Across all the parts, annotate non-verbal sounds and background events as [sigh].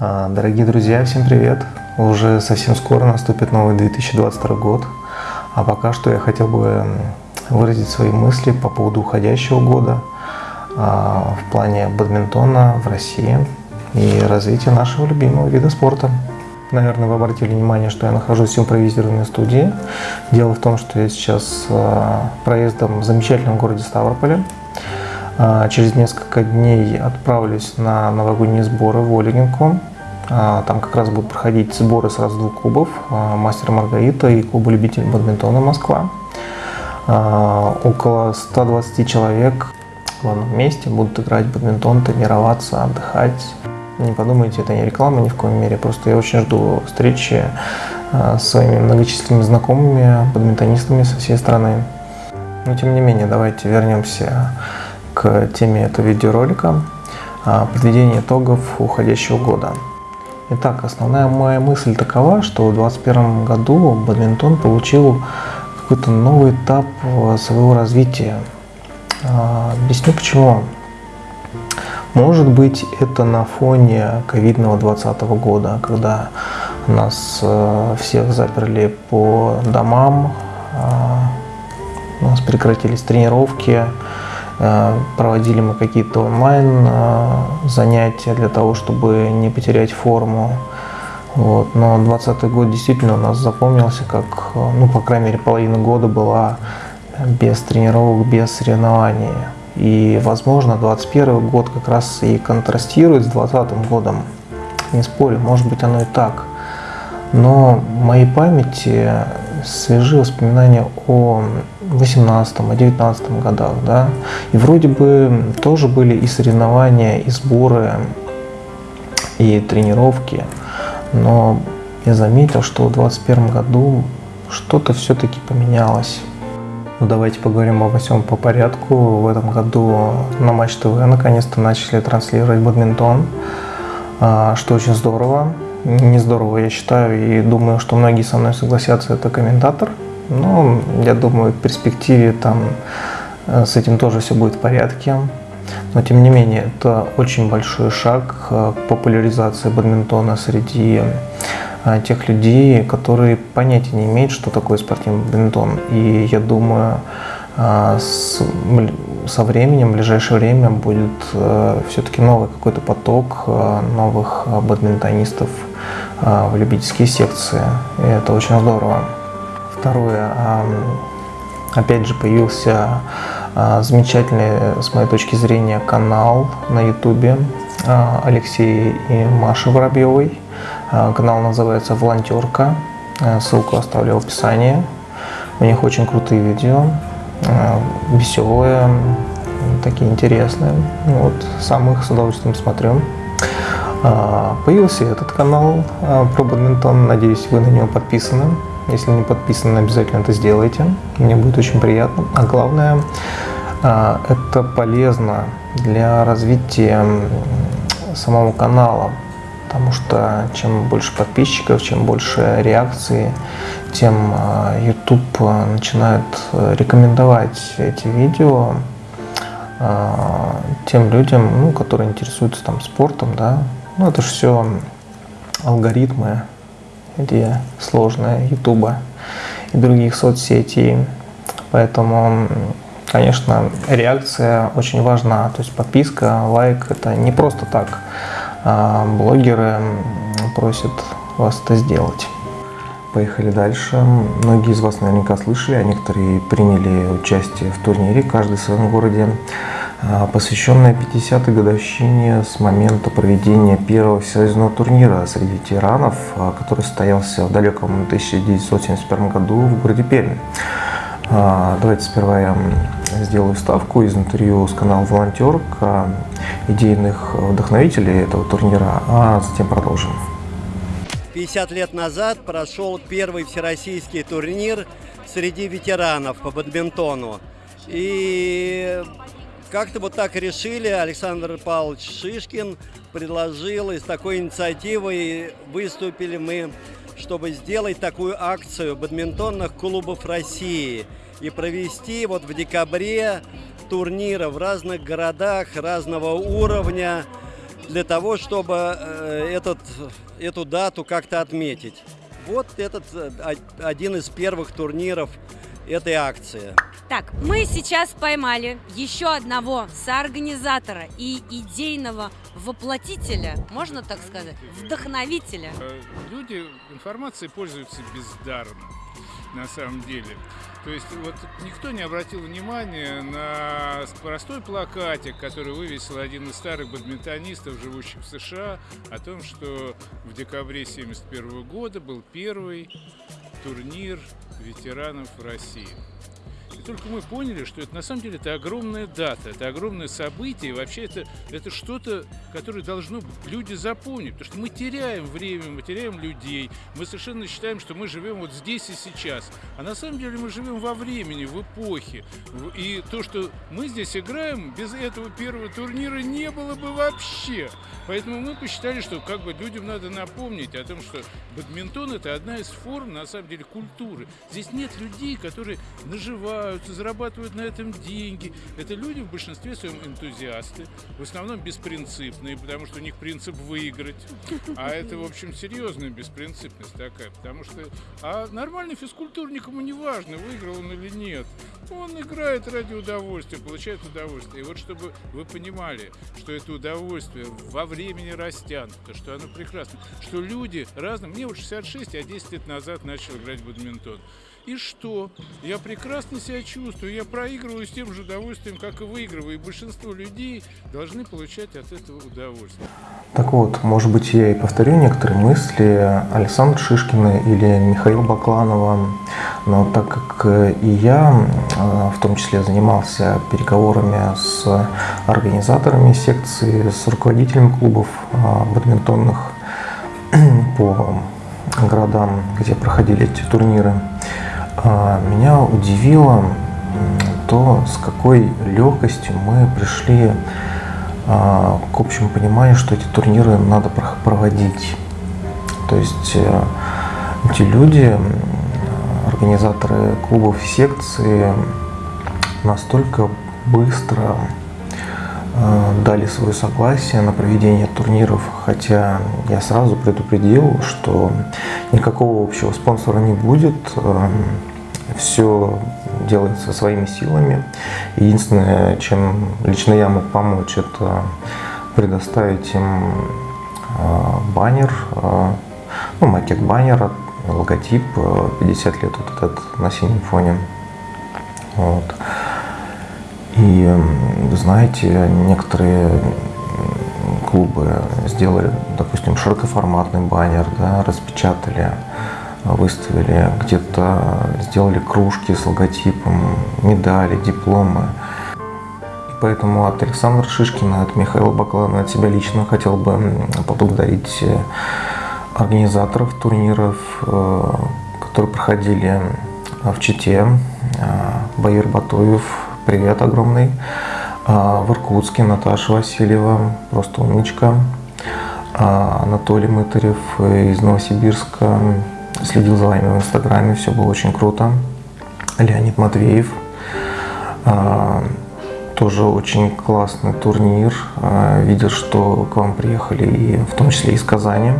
А, Дорогие друзья, всем привет! Уже совсем скоро наступит новый 2022 год, а пока что я хотел бы выразить свои мысли по поводу уходящего года а, в плане бадминтона в России и развития нашего любимого вида спорта. Наверное, вы обратили внимание, что я нахожусь в импровизированной студии. Дело в том, что я сейчас а, проездом в замечательном городе Ставрополе. А, Через несколько дней отправлюсь на новогодние сборы в Олегинку. А, Там как раз будут проходить сборы сразу двух клубов а, «Мастер Маргарита» и клуба любителей бадминтона «Москва». Около 120 человек в главном месте будут играть в бадминтон, тренироваться, отдыхать. Не подумайте, это не реклама ни в коем мере, просто я очень жду встречи с своими многочисленными знакомыми бадминтонистами со всей страны. Но тем не менее, давайте вернемся к теме этого видеоролика а, подведение итогов уходящего года. Итак, основная моя мысль такова, что в 2021 году бадминтон получил какой-то новый этап э, своего развития. А, Объясню почему. Может быть, это на фоне ковидного 2020 года, когда нас всех заперли по домам, а, у нас прекратились тренировки, проводили мы какие-то онлайн э, занятия для того, чтобы не потерять форму. Вот. Но 2020 год действительно у нас запомнился как, э, ну, по крайней мере, половина года была без тренировок, без соревнований. И, возможно, 2021 год как раз и контрастирует с 2020 годом. Не спорю, может быть, оно и так. Но в моей памяти свежи воспоминания о 18 о 19 годах, да, и вроде бы тоже были и соревнования, и сборы, и тренировки, но я заметил, что в 21 году что-то все-таки поменялось. Ну давайте поговорим обо всем по порядку. В этом году на Матч ТВ наконец-то начали транслировать бадминтон, а, что очень здорово. Не здорово, я считаю, и думаю, что многие со мной согласятся, это комментатор. Но я думаю, в перспективе там э, с этим тоже все будет в порядке. Но тем не менее, это очень большой шаг к популяризации бадминтона среди э, тех людей, которые понятия не имеют, что такое спортивный бадминтон. И я думаю, э, с- со временем, в ближайшее время будет все-таки новый какой-то поток новых бадминтонистов в любительские секции. И это очень здорово. Второе. ам, Опять же появился а, замечательный, с моей точки зрения, канал на ютубе а, Алексея и Маши Воробьевой. А, Канал называется «Волонтерка». А, Ссылку оставлю в описании. У них очень крутые видео, а, веселые, такие интересные. Ну Вот, сам их с удовольствием смотрю. А, Появился этот канал а, про бадминтон. Надеюсь, вы на него подписаны. Если не подписаны, обязательно это сделайте. Мне будет очень приятно. А главное, а, это полезно для развития самого канала. Потому что чем больше подписчиков, чем больше реакций, тем а, YouTube а, начинает э, рекомендовать эти видео тем людям, ну, которые интересуются там спортом, да. Ну, это же все алгоритмы, где сложные Ютуба и других соцсетей. Поэтому, конечно, реакция очень важна. То есть подписка, лайк – это не просто так. А блогеры просят вас это сделать. Поехали дальше. Многие из вас наверняка слышали, а некоторые приняли участие в турнире, каждый в своем городе, а, посвященной 50-й годовщине с момента проведения первого всесоюзного турнира среди ветеранов, а, который состоялся в далеком 1971 году в городе Пермь. А, Давайте сперва я сделаю ставку из интервью с канала «Волонтерка» идейных вдохновителей этого турнира, а затем продолжим. 50 лет назад прошел первый всероссийский турнир среди ветеранов по бадминтону. И как-то вот так решили, Александр Павлович Шишкин предложил, и с такой инициативой выступили мы, чтобы сделать такую акцию бадминтонных клубов России и провести вот в декабре турниры в разных городах разного уровня для того, чтобы э, этот, эту дату как-то отметить. Вот этот один из первых турниров этой акции. Так, мы сейчас поймали еще одного соорганизатора и идейного воплотителя, можно так сказать, вдохновителя. Люди информацией пользуются бездарно на самом деле. То есть вот никто не обратил внимания на простой плакатик, который вывесил один из старых бадминтонистов, живущих в США, о том, что в декабре 1971 года был первый турнир ветеранов России. Только мы поняли, что это на самом деле это огромная дата, это огромное событие, и вообще это, это что-то, которое должно люди запомнить, потому что мы теряем время, мы теряем людей, мы совершенно считаем, что мы живем вот здесь и сейчас, а на самом деле мы живем во времени, в эпохе, и то, что мы здесь играем, без этого первого турнира не было бы вообще. Поэтому мы посчитали, что как бы людям надо напомнить о том, что бадминтон это одна из форм, на самом деле, культуры. Здесь нет людей, которые наживаются, зарабатывают на этом деньги. Это люди в большинстве своем энтузиасты, в основном беспринципные, потому что у них принцип выиграть. А это, в общем, серьезная беспринципность такая, потому что... А нормальный физкультурник ему не важно, выиграл он или нет. Он играет ради удовольствия, получает удовольствие. И вот чтобы вы понимали, что это удовольствие во времени растянуто, что оно прекрасно, что люди разные. Мне вот 66, я 10 лет назад начал играть в бадминтон. И что? Я прекрасно себя чувствую, я проигрываю с тем же удовольствием, как и выигрываю. И большинство людей должны получать от этого удовольствие. Так вот, может быть, я и повторю некоторые мысли Александра Шишкина или Михаила Бакланова, но так как и я э, в том числе занимался переговорами с организаторами секции, с руководителями клубов э, бадминтонных [clears throat] по городам, где проходили эти турниры, меня удивило то, с какой легкостью мы пришли а, к общему пониманию, что эти турниры надо проводить. То есть э, эти люди, организаторы клубов и секции, настолько быстро дали свое согласие на проведение турниров, хотя я сразу предупредил, что никакого общего спонсора не будет, все делается своими силами. Единственное, чем лично я мог помочь, это предоставить им а, баннер, а, ну, макет баннера, логотип, 50 а, лет вот этот на синем фоне. Вот. И, знаете, некоторые клубы сделали, допустим, широкоформатный баннер, да, распечатали выставили, где-то сделали кружки с логотипом, медали, дипломы. Поэтому от Александра Шишкина, от Михаила Баклана, от себя лично хотел бы поблагодарить э, организаторов турниров, э, которые проходили в Чите. Э, Баир Батуев, привет огромный. В Иркутске Наташа Васильева, просто умничка. Анатолий Мытарев из Новосибирска, следил за вами в Инстаграме, все было очень круто. Леонид Матвеев, а, тоже очень классный турнир. А, видел, что к вам приехали и в том числе из Казани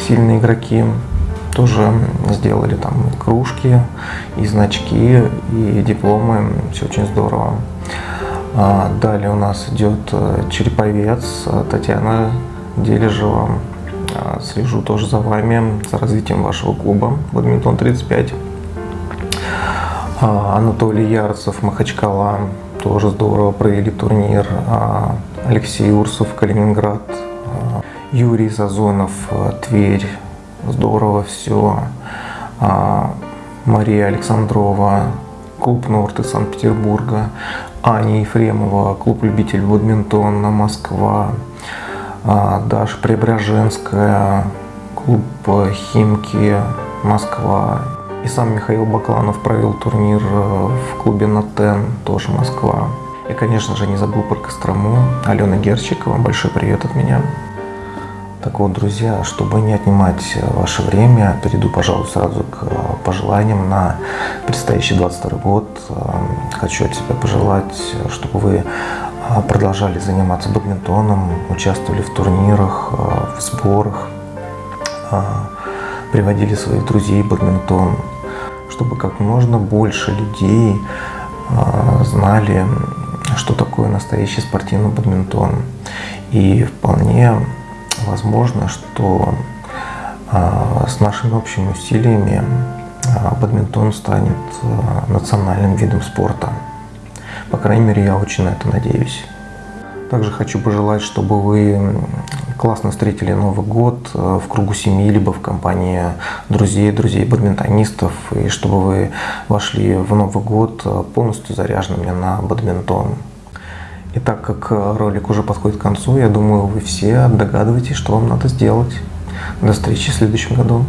сильные игроки. Тоже сделали там кружки, и значки, и дипломы. Все очень здорово. А, далее у нас идет э, череповец Татьяна Дележева. А, слежу тоже за вами, за развитием вашего клуба «Бадминтон 35». А, Анатолий Ярцев, Махачкала, тоже здорово провели турнир. Алексей Урсов, Калининград. Юрий Зазонов, Тверь, здорово все. Мария Александрова, клуб Норт из Санкт-Петербурга. Аня Ефремова, клуб любитель бадминтона, Москва. А, Даша Преображенская, клуб Химки, Москва. И сам Михаил Бакланов провел турнир э, в клубе Натен, тоже Москва. И, конечно же, не забыл про Кострому. Алена Герчикова, большой привет от меня. Так вот, друзья, чтобы не отнимать ваше время, перейду, пожалуй, сразу к э, пожеланиям на предстоящий 22 год. Э, хочу от себя пожелать, чтобы вы э, продолжали заниматься бадминтоном, участвовали в турнирах, в сборах, приводили своих друзей в бадминтон, чтобы как можно больше людей знали, что такое настоящий спортивный бадминтон. И вполне возможно, что а, с нашими общими усилиями а, бадминтон станет а, национальным видом спорта. По крайней мере, я очень на это надеюсь. Также хочу пожелать, чтобы вы классно встретили Новый год в кругу семьи, либо в компании друзей, друзей бадминтонистов, и чтобы вы вошли в Новый год полностью заряженными на бадминтон. И так как ролик уже подходит к концу, я думаю, вы все догадываетесь, что вам надо сделать. До встречи в следующем году.